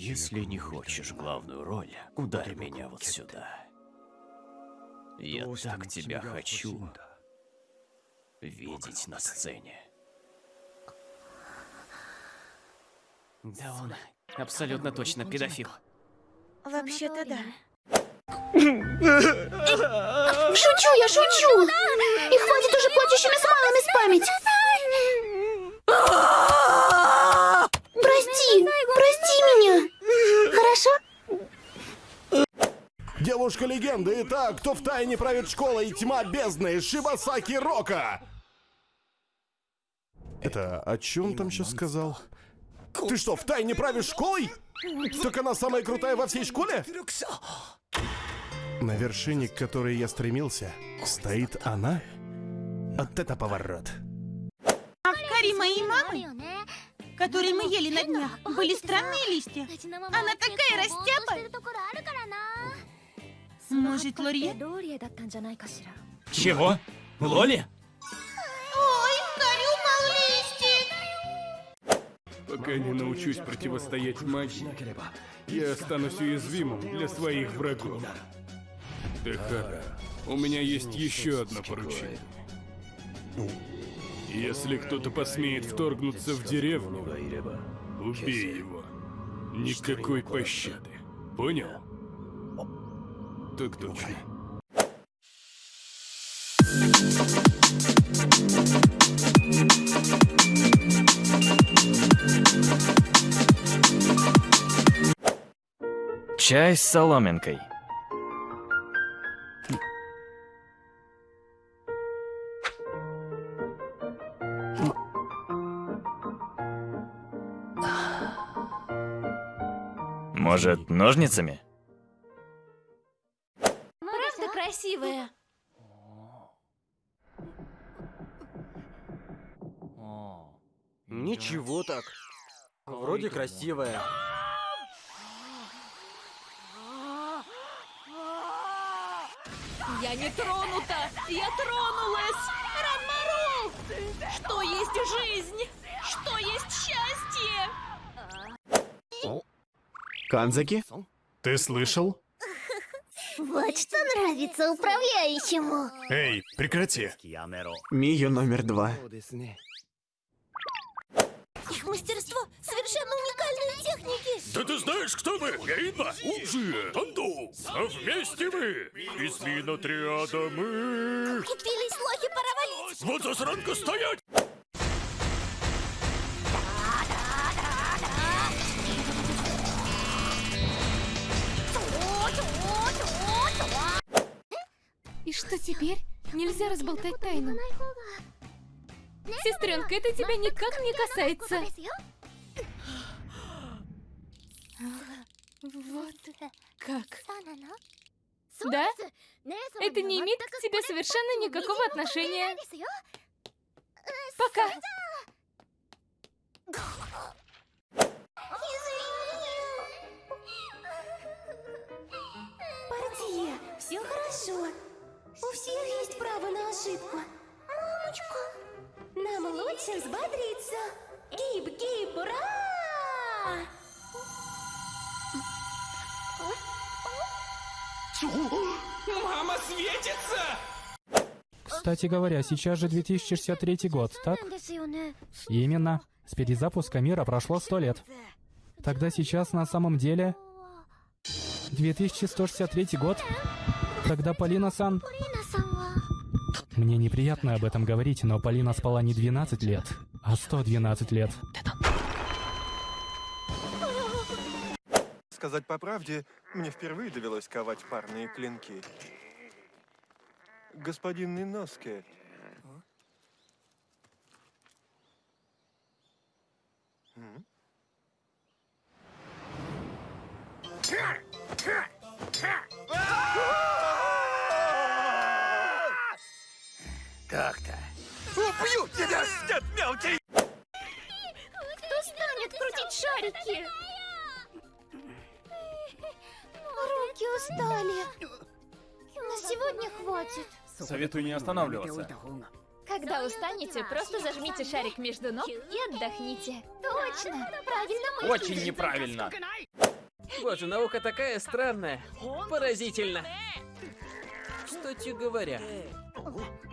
Если не хочешь главную роль, ударь меня вот сюда. Я так тебя хочу видеть на сцене. Да он абсолютно точно педофил. Вообще-то да. Шучу, я шучу! И хватит уже плачущими смайлами спамить! Прости, прости меня! Хорошо? Девушка легенды, итак, кто в тайне правит школой Тьма бездны Шибасаки Рока? Это о чем там сейчас сказал? Ты что, в тайне правишь школой? Так она самая крутая во всей школе? На вершине, к которой я стремился, стоит она? Вот это поворот. А в каре моей которые мы ели на днях, были странные листья. Она такая растяпа. Может, Лорье? Чего? Лоли? Пока не научусь противостоять магии, я останусь уязвимым для своих врагов. Техара, у меня есть еще одно поручение. Если кто-то посмеет вторгнуться в деревню, убей его. Никакой пощады. Понял? Так точно. Чай с соломинкой. Может, ножницами? Правда красивая? Ничего так. Вроде красивая. Я не тронута! Я тронулась! Ранмару! Что есть жизнь? Что есть счастье? Канзаки, ты слышал? Вот что нравится управляющему. Эй, прекрати. Мию номер два. Их мастерство совершенно уникальные техники. Да ты знаешь, кто мы? Гарина, Уджи, Танду. А вместе мы. Из Минотриада мы. Купились лохи, пора валить. Вот засранка стоять. Что теперь? Нельзя разболтать тайну. Сестренка, это тебя никак не касается. Вот как. Да? Это не имеет к тебе совершенно никакого отношения. Пока. Портье, все хорошо. У всех есть право на ошибку. Мамочка, нам лучше взбодриться. Гиб-гиб, ура! Мама светится! Кстати говоря, сейчас же 2063 год, так? Именно. С перезапуска мира прошло сто лет. Тогда сейчас на самом деле... 2163 год? Тогда Полина-сан... Мне неприятно об этом говорить, но Полина спала не 12 лет, а 112 лет. Сказать по правде, мне впервые довелось ковать парные клинки. Господин Ниноске. М? Убью тебя, дед мелкий! Кто станет крутить шарики? Руки устали. На сегодня хватит. Советую не останавливаться. Когда устанете, просто зажмите шарик между ног и отдохните. Точно, правильно мыслишь. Очень неправильно. Боже, наука такая странная. Поразительно. Кстати говоря,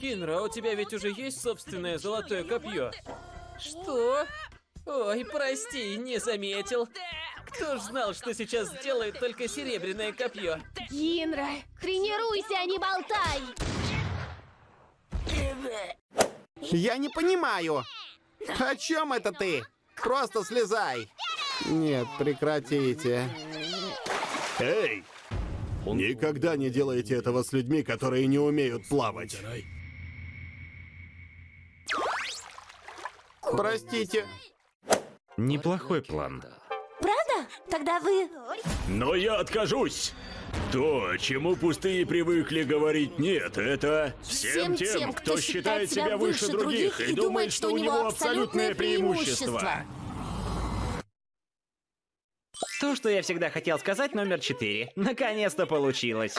Кинра, у тебя ведь уже есть собственное золотое копье? Что? Ой, прости, не заметил. Кто ж знал, что сейчас сделает только серебряное копье? Кинра, тренируйся, а не болтай! Я не понимаю. О чем это ты? Просто слезай. Нет, прекратите. Эй! Никогда не делайте этого с людьми, которые не умеют плавать. Простите. Неплохой план. Правда? Тогда вы... Но я откажусь. То, чему пустые привыкли говорить нет, это всем тем, кто считает себя выше других и думает, что у него абсолютное преимущество. То, что я всегда хотел сказать, номер четыре. Наконец-то получилось.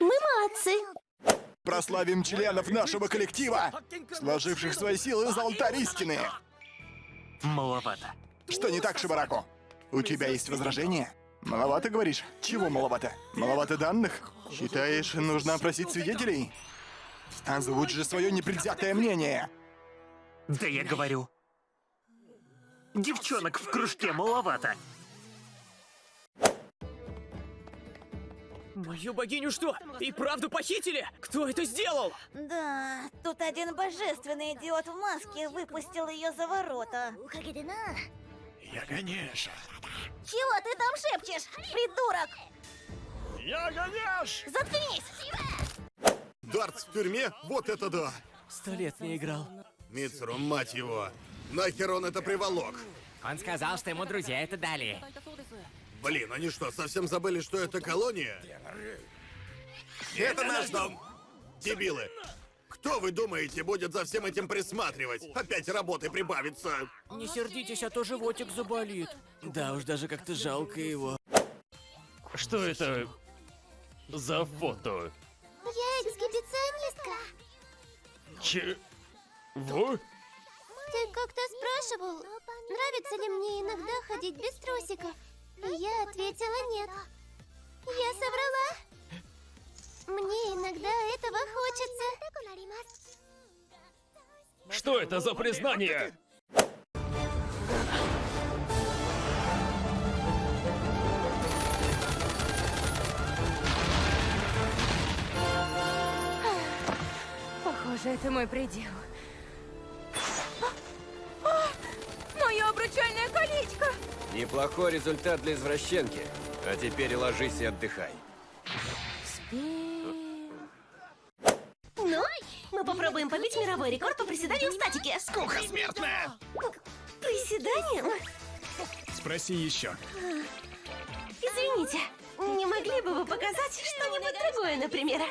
Мы молодцы. Прославим членов нашего коллектива, сложивших свои силы за алтарь истины. Маловато. Что не так, Шибарако? У тебя есть возражения? Маловато, говоришь? Чего маловато? Маловато данных? Считаешь, нужно опросить свидетелей? Озвучь же свое непредвзятое мнение. Да я говорю. Девчонок в кружке маловато. Мою богиню что? И правду похитили? Кто это сделал? Да, тут один божественный идиот в маске выпустил ее за ворота. Я, конечно. Чего ты там шепчешь, придурок? Я, конечно! Заткнись! Дартс в тюрьме? Вот это да! Сто лет не играл. Мицеру, мать его! Нахер он это приволок? Он сказал, что ему друзья это дали. Блин, они что, совсем забыли, что это колония? Это наш дом! Дебилы! Кто, вы думаете, будет за всем этим присматривать? Опять работы прибавится! Не сердитесь, а то животик заболит. Да уж, даже как-то жалко его. Что это за фото? Я эксгибиционистка. Че... Во? Ты как-то спрашивал, нравится ли мне иногда ходить без трусиков. И я ответила нет. Я соврала. Мне иногда этого хочется. Что это за признание? Похоже, это мой предел. Неплохой результат для извращенки. А теперь ложись и отдыхай. Ну, мы попробуем побить мировой рекорд по приседанию в статике. Скука смертная! Приседанием? Спроси еще. Извините, не могли бы вы показать что-нибудь другое, например?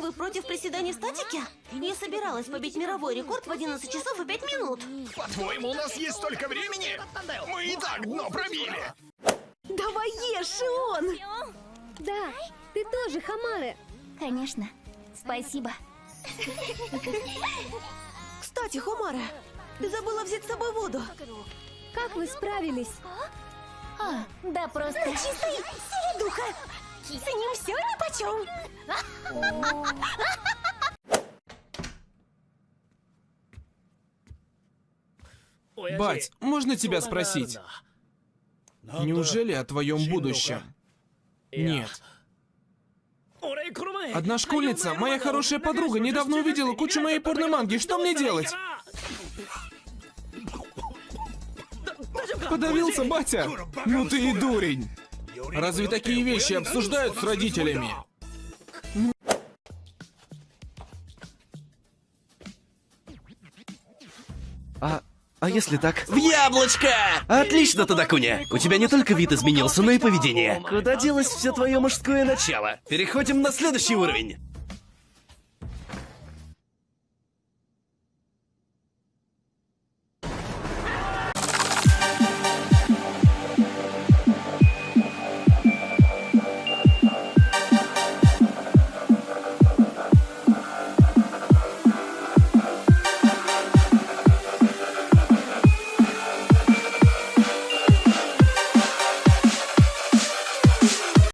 Вы против приседаний в статике? Я собиралась побить мировой рекорд в 11 часов и 5 минут. По-твоему, у нас есть столько времени? Мы и так дно пробили. Давай ешь, Шион! Да, ты тоже, Хамары. Конечно. Спасибо. Кстати, Хумара, ты забыла взять с собой воду. Как вы справились? А, да просто... Чистый середуха! С ним все нипочем. Бать, можно тебя спросить? Неужели о твоем будущем? Нет. Одна школьница, моя хорошая подруга, недавно увидела кучу моей порноманги. Что мне делать? Подавился, батя? Ну ты и дурень. Разве такие вещи обсуждают с родителями? А, а если так? В яблочко! Отлично, Тадакуня! У тебя не только вид изменился, но и поведение. Куда делось все твое мужское начало? Переходим на следующий уровень.